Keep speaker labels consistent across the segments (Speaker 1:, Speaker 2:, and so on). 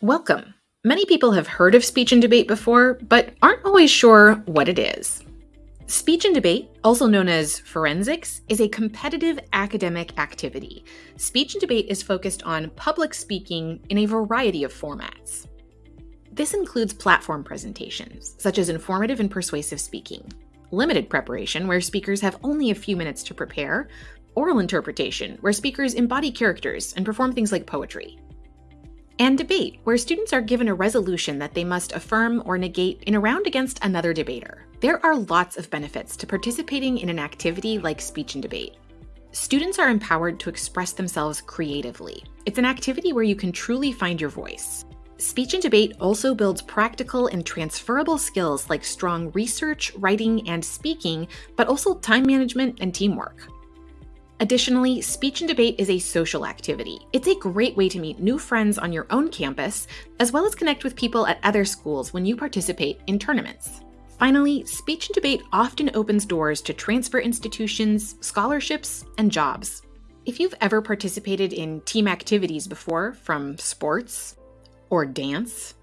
Speaker 1: Welcome. Many people have heard of speech and debate before, but aren't always sure what it is. Speech and debate, also known as forensics, is a competitive academic activity. Speech and debate is focused on public speaking in a variety of formats. This includes platform presentations, such as informative and persuasive speaking, limited preparation, where speakers have only a few minutes to prepare, oral interpretation, where speakers embody characters and perform things like poetry, and debate, where students are given a resolution that they must affirm or negate in a round against another debater. There are lots of benefits to participating in an activity like speech and debate. Students are empowered to express themselves creatively. It's an activity where you can truly find your voice. Speech and debate also builds practical and transferable skills like strong research, writing, and speaking, but also time management and teamwork. Additionally, speech and debate is a social activity. It's a great way to meet new friends on your own campus, as well as connect with people at other schools when you participate in tournaments. Finally, speech and debate often opens doors to transfer institutions, scholarships, and jobs. If you've ever participated in team activities before, from sports, or dance,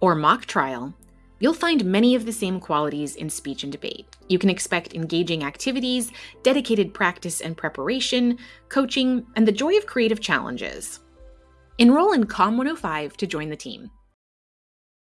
Speaker 1: or mock trial, You'll find many of the same qualities in speech and debate. You can expect engaging activities, dedicated practice and preparation, coaching, and the joy of creative challenges. Enroll in COM 105 to join the team.